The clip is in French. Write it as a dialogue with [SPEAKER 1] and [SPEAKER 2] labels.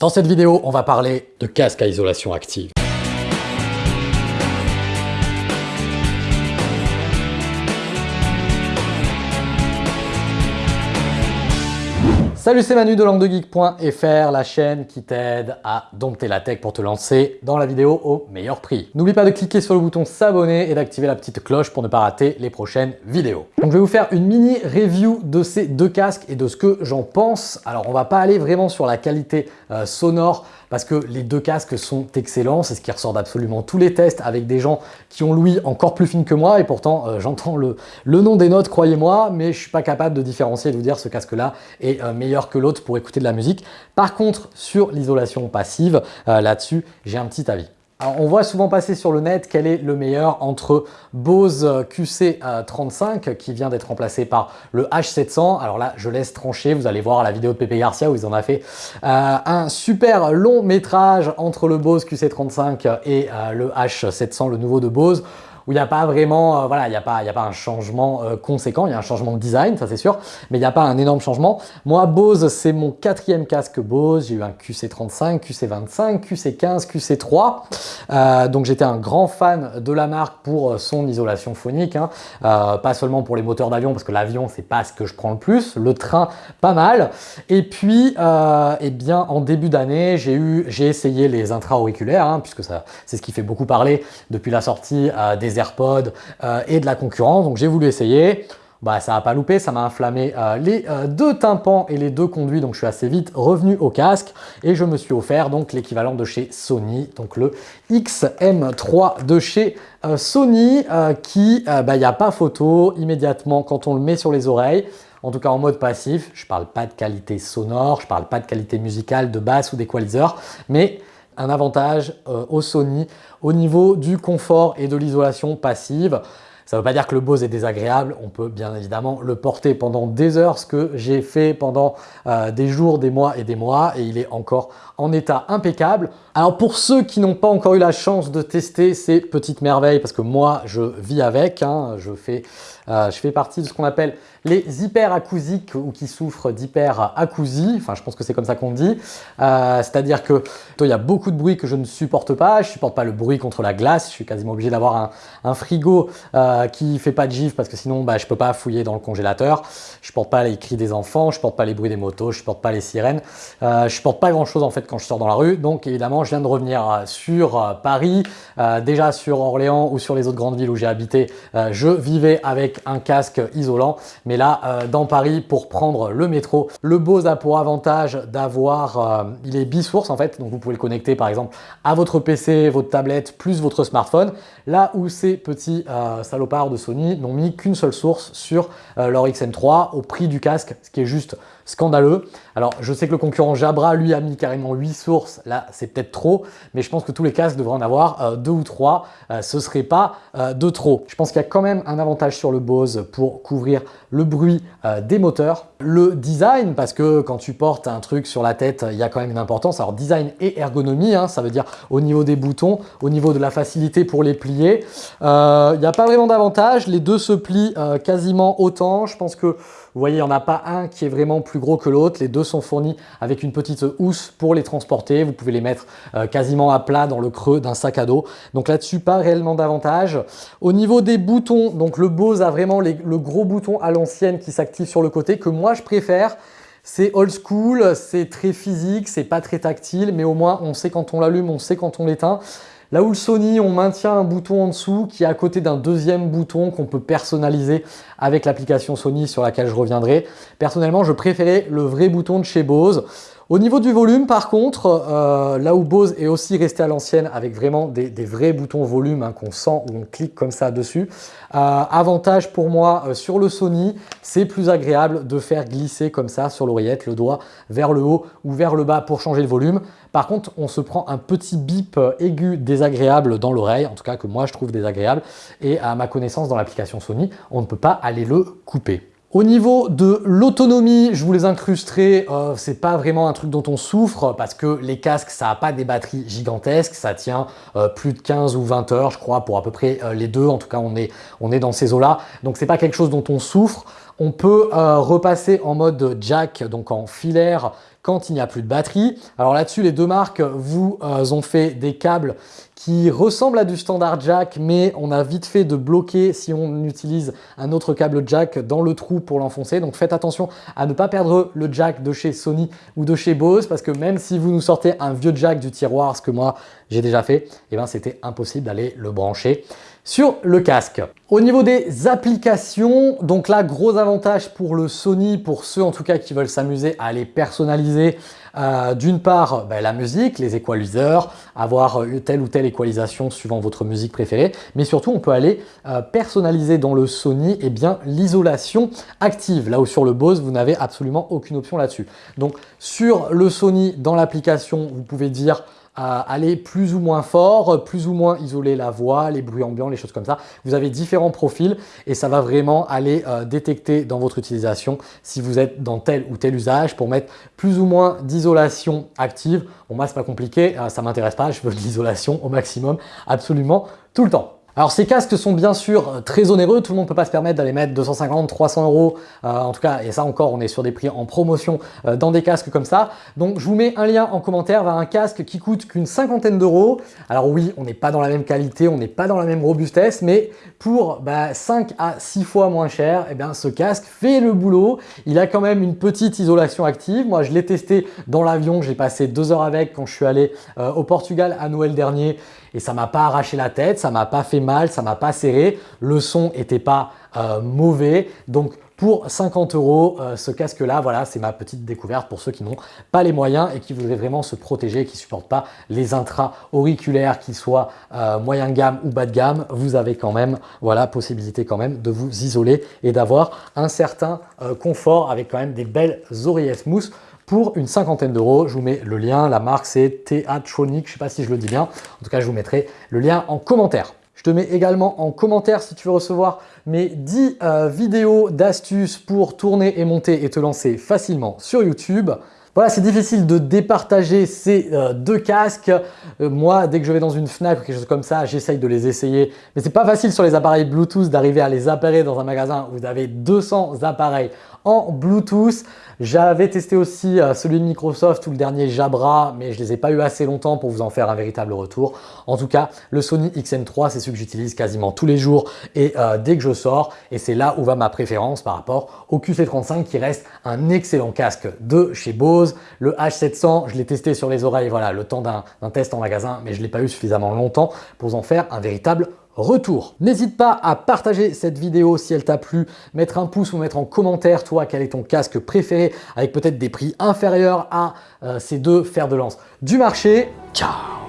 [SPEAKER 1] Dans cette vidéo, on va parler de casque à isolation active. Salut, c'est Manu de languedegeek.fr, la chaîne qui t'aide à dompter la tech pour te lancer dans la vidéo au meilleur prix. N'oublie pas de cliquer sur le bouton s'abonner et d'activer la petite cloche pour ne pas rater les prochaines vidéos. Donc je vais vous faire une mini review de ces deux casques et de ce que j'en pense. Alors on va pas aller vraiment sur la qualité euh, sonore parce que les deux casques sont excellents, c'est ce qui ressort d'absolument tous les tests avec des gens qui ont l'ouïe encore plus fine que moi et pourtant euh, j'entends le, nom des notes, croyez-moi, mais je suis pas capable de différencier et de vous dire ce casque-là est euh, que l'autre pour écouter de la musique. Par contre, sur l'isolation passive, euh, là-dessus, j'ai un petit avis. Alors, on voit souvent passer sur le net quel est le meilleur entre Bose QC35 qui vient d'être remplacé par le H700. Alors là, je laisse trancher, vous allez voir la vidéo de Pepe Garcia où ils en ont fait euh, un super long métrage entre le Bose QC35 et euh, le H700, le nouveau de Bose où il n'y a pas vraiment, euh, voilà, il n'y a, pas, a pas un changement euh, conséquent, il y a un changement de design, ça c'est sûr, mais il n'y a pas un énorme changement. Moi, Bose, c'est mon quatrième casque Bose, j'ai eu un QC35, QC25, QC15, QC3, donc j'étais un grand fan de la marque pour euh, son isolation phonique, hein. pas seulement pour les moteurs d'avion, parce que l'avion, c'est pas ce que je prends le plus, le train, pas mal, et puis, eh bien, en début d'année, j'ai eu, j'ai essayé les intra-auriculaires, hein, puisque c'est ce qui fait beaucoup parler depuis la sortie des AirPods euh, et de la concurrence. Donc j'ai voulu essayer. Bah, ça n'a pas loupé, ça m'a inflammé euh, les euh, deux tympans et les deux conduits, donc je suis assez vite revenu au casque et je me suis offert donc l'équivalent de chez Sony, donc le XM3 de chez Sony qui, bah, il n'y a pas photo immédiatement quand on le met sur les oreilles, en tout cas en mode passif, je parle pas de qualité sonore, je parle pas de qualité musicale, de basse ou d'équaliseur, mais un avantage au Sony au niveau du confort et de l'isolation passive. Ça ne veut pas dire que le Bose est désagréable, on peut bien évidemment le porter pendant des heures, ce que j'ai fait pendant euh, des jours, des mois et des mois, et il est encore en état impeccable. Alors pour ceux qui n'ont pas encore eu la chance de tester ces petites merveilles, parce que moi je vis avec, hein, je, fais, euh, je fais partie de ce qu'on appelle les hyperacousiques ou qui souffrent d'hyperacousie, enfin je pense que c'est comme ça qu'on dit, euh, c'est-à-dire que il y a beaucoup de bruit que je ne supporte pas, je supporte pas le bruit contre la glace, je suis quasiment obligé d'avoir un, frigo euh, qui fait pas de gifle parce que sinon bah, je peux pas fouiller dans le congélateur, je porte pas les cris des enfants, je porte pas les bruits des motos, je porte pas les sirènes, je porte pas grand chose en fait quand je sors dans la rue, donc évidemment de revenir sur Paris, déjà sur Orléans ou sur les autres grandes villes où j'ai habité, je vivais avec un casque isolant, mais là, euh, dans Paris, pour prendre le métro, le Bose a pour avantage d'avoir, euh, il est bisource en fait, donc vous pouvez le connecter par exemple à votre PC, votre tablette, plus votre smartphone, là où ces petits euh, salopards de Sony n'ont mis qu'une seule source sur leur XM3 au prix du casque, ce qui est juste scandaleux. Alors, je sais que le concurrent Jabra, lui, a mis carrément 8 sources. Là, c'est peut-être trop, mais je pense que tous les casques devraient en avoir euh, deux ou trois. Euh, ce serait pas euh, de trop. Je pense qu'il y a quand même un avantage sur le Bose pour couvrir le bruit des moteurs. Le design, parce que quand tu portes un truc sur la tête, il y a quand même une importance. Alors, design et ergonomie, hein, ça veut dire au niveau des boutons, au niveau de la facilité pour les plier. Il n'y a pas vraiment d'avantage. Les deux se plient quasiment autant. Je pense que vous voyez, il n'y en a pas un qui est vraiment plus gros que l'autre. Les deux sont fournis avec une petite housse pour les transporter. Vous pouvez les mettre euh, quasiment à plat dans le creux d'un sac à dos. Donc là-dessus, pas réellement d'avantage. Au niveau des boutons, donc le Bose a vraiment le gros bouton à l'ancienne qui s'active sur le côté que moi je préfère. C'est old school, c'est très physique, c'est pas très tactile, mais au moins on sait quand on l'allume, on sait quand on l'éteint. Là où le Sony, on maintient un bouton en dessous qui est à côté d'un deuxième bouton qu'on peut personnaliser avec l'application Sony sur laquelle je reviendrai. Personnellement, je préférais le vrai bouton de chez Bose. Au niveau du volume, par contre, euh, là où Bose est aussi resté à l'ancienne avec vraiment des, vrais boutons volume hein, qu'on sent ou on clique comme ça dessus, euh, avantage pour moi euh, sur le Sony, c'est plus agréable de faire glisser comme ça sur l'oreillette le doigt vers le haut ou vers le bas pour changer le volume. Par contre, on se prend un petit bip aigu désagréable dans l'oreille, en tout cas que moi je trouve désagréable, et à ma connaissance dans l'application Sony, on ne peut pas aller le couper. Au niveau de l'autonomie, je vous les incrusterai, euh, c'est pas vraiment un truc dont on souffre parce que les casques, ça n'a pas des batteries gigantesques, ça tient euh, plus de 15 ou 20 heures, je crois, pour à peu près euh, les deux. En tout cas, on est, on est dans ces eaux-là. Donc, c'est pas quelque chose dont on souffre. On peut repasser en mode jack, donc en filaire, quand il n'y a plus de batterie. Alors là-dessus, les deux marques vous ont fait des câbles qui ressemble à du standard jack, mais on a vite fait de bloquer si on utilise un autre câble jack dans le trou pour l'enfoncer. Donc faites attention à ne pas perdre le jack de chez Sony ou de chez Bose, parce que même si vous nous sortez un vieux jack du tiroir, ce que moi j'ai déjà fait, eh ben c'était impossible d'aller le brancher sur le casque. Au niveau des applications, donc là, gros avantage pour le Sony, pour ceux en tout cas qui veulent s'amuser à les personnaliser. Euh, d'une part, ben, la musique, les équaliseurs, avoir telle ou telle équalisation suivant votre musique préférée, mais surtout on peut aller euh, personnaliser dans le Sony eh bien l'isolation active, là où sur le Bose vous n'avez absolument aucune option là-dessus. Donc sur le Sony, dans l'application, vous pouvez dire aller plus ou moins fort, plus ou moins isoler la voix, les bruits ambiants, les choses comme ça. Vous avez différents profils et ça va vraiment aller euh, détecter dans votre utilisation si vous êtes dans tel ou tel usage pour mettre plus ou moins d'isolation active. Bon, moi, c'est pas compliqué, euh, ça m'intéresse pas, je veux de l'isolation au maximum, absolument tout le temps. Alors ces casques sont bien sûr euh, très onéreux, tout le monde ne peut pas se permettre d'aller mettre 250, 300 euros, euh, en tout cas, et ça encore, on est sur des prix en promotion euh, dans des casques comme ça. Donc je vous mets un lien en commentaire vers un casque qui coûte qu'une cinquantaine d'euros. Alors oui, on n'est pas dans la même qualité, on n'est pas dans la même robustesse, mais pour 5 bah, à 6 fois moins cher, eh bien, ce casque fait le boulot. Il a quand même une petite isolation active. Moi, je l'ai testé dans l'avion, j'ai passé deux heures avec quand je suis allé au Portugal à Noël dernier et ça m'a pas arraché la tête, ça m'a pas fait mal, ça m'a pas serré, le son était pas euh, mauvais. Donc pour 50 euros, euh, ce casque-là, voilà, c'est ma petite découverte pour ceux qui n'ont pas les moyens et qui voudraient vraiment se protéger, qui ne supportent pas les intra-auriculaires, qu'ils soient euh, moyen de gamme ou bas de gamme. Vous avez quand même, voilà, possibilité quand même de vous isoler et d'avoir un certain confort avec quand même des belles oreillettes smooth pour une cinquantaine d'euros. Je vous mets le lien, la marque c'est Theatronic, je ne sais pas si je le dis bien. En tout cas, je vous mettrai le lien en commentaire. Je te mets également en commentaire si tu veux recevoir mes 10 euh, vidéos d'astuces pour tourner et monter et te lancer facilement sur YouTube. Voilà, c'est difficile de départager ces euh, deux casques. Euh, moi, dès que je vais dans une FNAC ou quelque chose comme ça, j'essaye de les essayer. Mais c'est pas facile sur les appareils Bluetooth d'arriver à les appairer dans un magasin où vous avez 200 appareils en Bluetooth. J'avais testé aussi euh, celui de Microsoft ou le dernier Jabra, mais je les ai pas eu assez longtemps pour vous en faire un véritable retour. En tout cas, le Sony XM3, c'est celui que j'utilise quasiment tous les jours et dès que je sors. Et c'est là où va ma préférence par rapport au QC35 qui reste un excellent casque de chez Bose. Le H700, je l'ai testé sur les oreilles, voilà, le temps d'un test en magasin, mais je l'ai pas eu suffisamment longtemps pour en faire un véritable retour. N'hésite pas à partager cette vidéo si elle t'a plu, mettre un pouce ou mettre en commentaire toi quel est ton casque préféré avec peut-être des prix inférieurs à euh, ces deux fers de lance du marché. Ciao